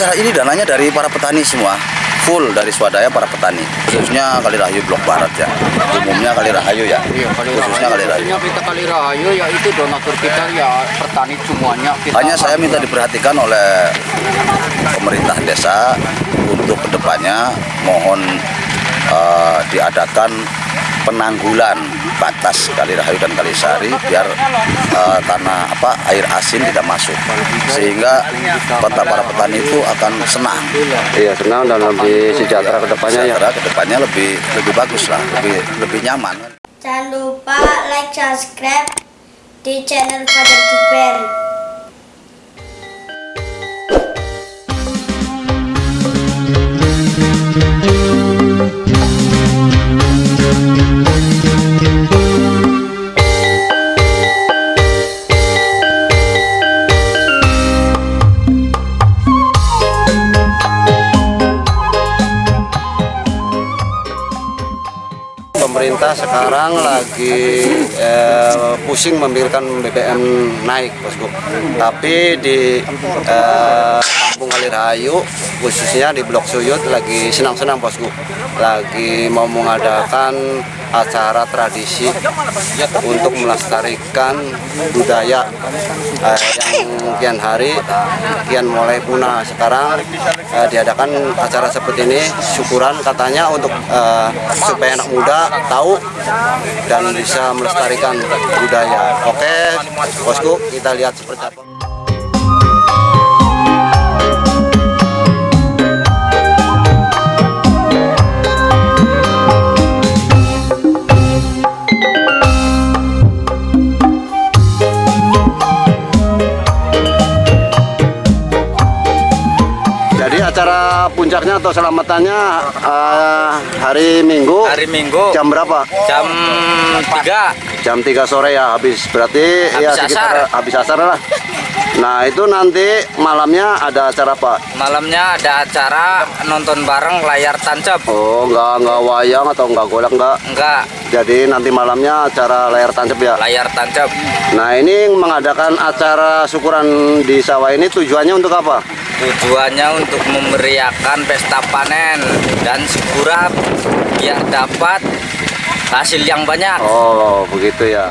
acara ini dananya dari para petani semua. Full dari swadaya para petani. Khususnya Kali Rahayu Blok Barat ya. Umumnya Kali Rahayu ya. Iya, kali khususnya Kali Rahayu Khususnya kita kali rahayu ya itu donatur kita ya petani semuanya. Kita hanya saya minta diperhatikan oleh pemerintah desa untuk ke depannya mohon eh, diadakan penanggulan batas Kali Rahayu dan Kali Sari biar eh, tanah apa air asin tidak masuk sehingga kota para petani itu akan senang Iya senang dan lebih sejahtera ke depannya ya. sejahtera ke depannya lebih lebih bagus lah lebih lebih nyaman Jangan lupa like, subscribe di channel Father Duper. Sekarang lagi eh, pusing memikirkan BBM naik, bosku. Tapi di eh, Kampung Kalirahayu, khususnya di Blok Suyut, lagi senang-senang, bosku. Lagi mau mengadakan acara tradisi untuk melestarikan budaya eh, yang kian hari kian mulai punah. Sekarang eh, diadakan acara seperti ini, syukuran katanya untuk eh, supaya anak muda tahu dan bisa melestarikan budaya. Oke, bosku, kita lihat seperti apa. Jadi acara puncaknya atau selamatannya eh, hari Minggu hari Minggu jam berapa? jam 3 Jam 3 sore ya habis berarti ya Habis sekitar asar. habis asar lah. Nah itu nanti malamnya ada acara apa? malamnya ada acara nonton bareng layar tancap Oh nggak nggak wayang atau nggak golek nggak? enggak Jadi nanti malamnya acara layar tancap ya. layar tancap Nah ini mengadakan acara syukuran di sawah ini tujuannya untuk apa? Tujuannya untuk memeriahkan pesta panen dan syukuran biar dapat hasil yang banyak Oh begitu ya.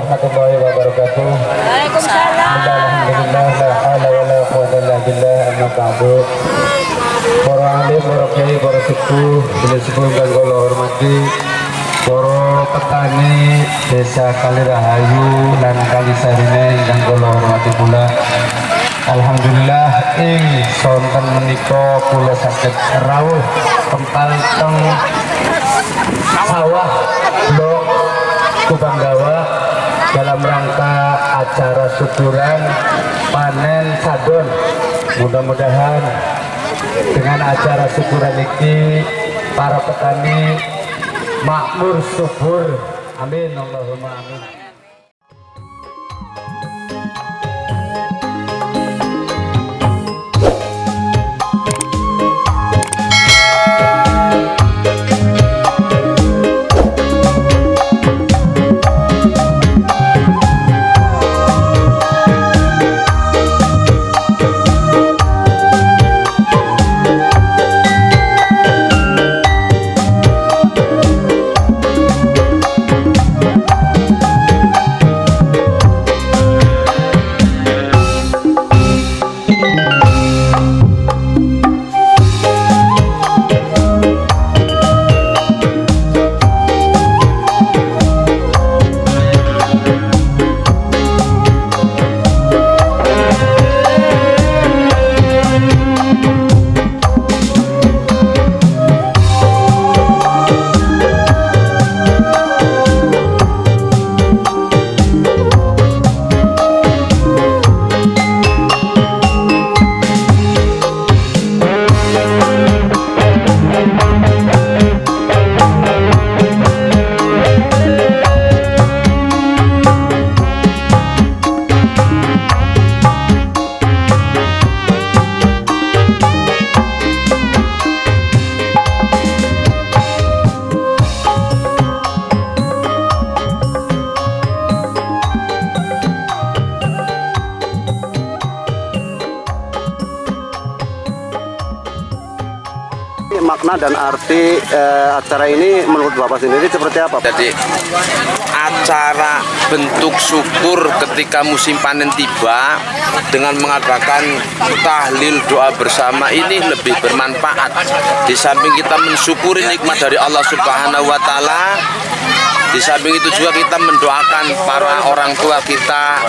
Warahmatullahi wabarakatuh. Waalaikumsalam. Alhamdulillah la haula wala quwwata illa billah amma ba'du. Para alim, para kiai, para sepuh, bila sepuh dan kula hormati, para petani desa Kalirahayu dan Kalisarine dan kula hormati pula. Alhamdulillah ing sonten menika kula saged rawuh kempal teng sawah blok Kubanggawa dalam rangka acara syukuran panen sadon. Mudah-mudahan dengan acara syukuran ini para petani makmur subur. Amin Allahumma amin. Makna dan arti eh, acara ini menurut Bapak sendiri seperti apa? Jadi acara bentuk syukur ketika musim panen tiba dengan mengadakan tahlil doa bersama ini lebih bermanfaat. Di samping kita mensyukuri nikmat dari Allah Subhanahu wa taala, di samping itu juga kita mendoakan para orang tua kita,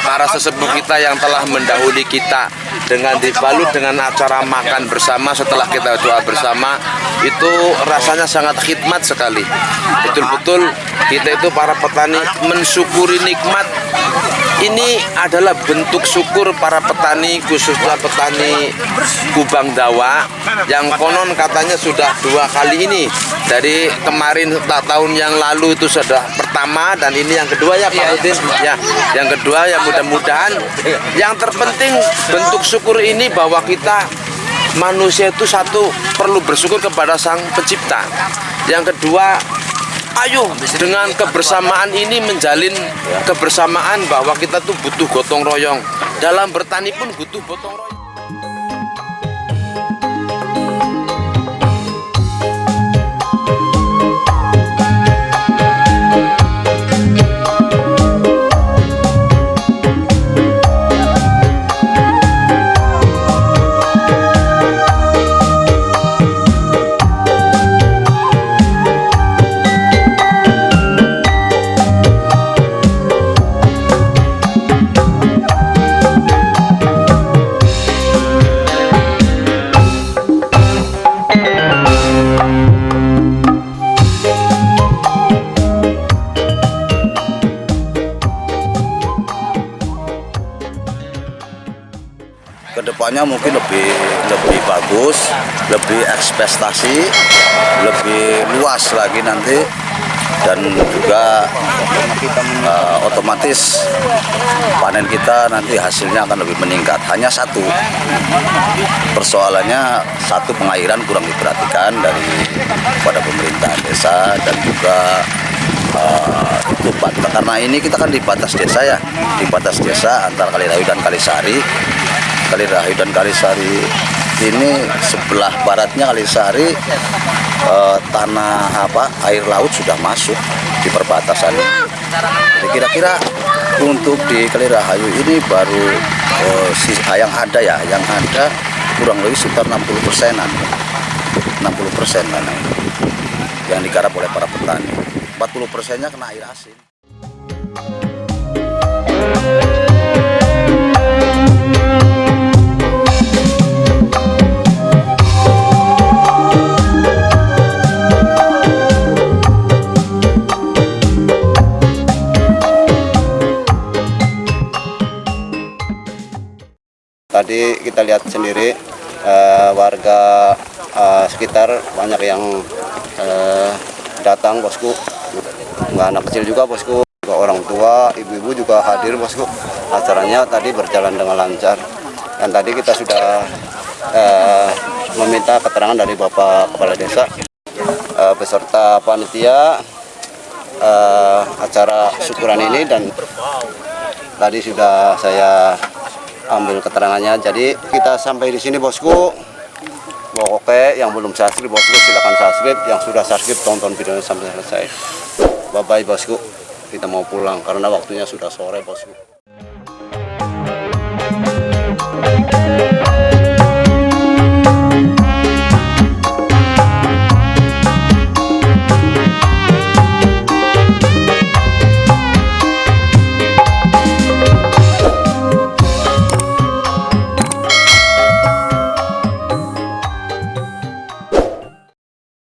para sesepuh kita yang telah mendahului kita dengan dibalut dengan acara makan bersama setelah kita doa bersama itu rasanya sangat khidmat sekali. Betul-betul kita itu para petani mensyukuri nikmat ini adalah bentuk syukur para petani khususnya petani Kubang Dawa yang konon katanya sudah dua kali ini. Dari kemarin tak tahun yang lalu itu sudah pertama dan ini yang kedua ya Pak Udin? Ya yang kedua ya mudah-mudahan. Yang terpenting bentuk syukur ini bahwa kita manusia itu satu perlu bersyukur kepada sang pencipta. Yang kedua ayo dengan kebersamaan ini menjalin kebersamaan bahwa kita tuh butuh gotong royong. Dalam bertani pun butuh gotong royong mungkin lebih lebih bagus, lebih ekspektasi, lebih luas lagi nanti dan juga eh, otomatis panen kita nanti hasilnya akan lebih meningkat. Hanya satu persoalannya satu pengairan kurang diperhatikan dari pada pemerintah desa dan juga Pak. karena ini kita kan di batas desa ya, di batas desa antara Kalirayu dan Kalisari. Kali Rahayu dan Kalisari ini sebelah baratnya Kalisari eh, tanah apa air laut sudah masuk di perbatasan. Jadi kira-kira untuk di Kali Rahayu ini baru eh, si yang ada ya, yang ada kurang lebih sekitar 60 persenan, 60 persenan yang digarap oleh para petani. 40 persennya kena air asin. Tadi kita lihat sendiri eh, warga eh, sekitar banyak yang eh, datang bosku. Nggak anak kecil juga bosku, juga orang tua, ibu-ibu juga hadir bosku. Acaranya tadi berjalan dengan lancar. Dan tadi kita sudah eh, meminta keterangan dari Bapak Kepala Desa eh, beserta panitia eh, acara syukuran ini dan tadi sudah saya ambil keterangannya. Jadi kita sampai di sini bosku. Oke, yang belum subscribe bosku silakan subscribe. Yang sudah subscribe tonton videonya sampai selesai. Bye bye bosku. Kita mau pulang karena waktunya sudah sore bosku.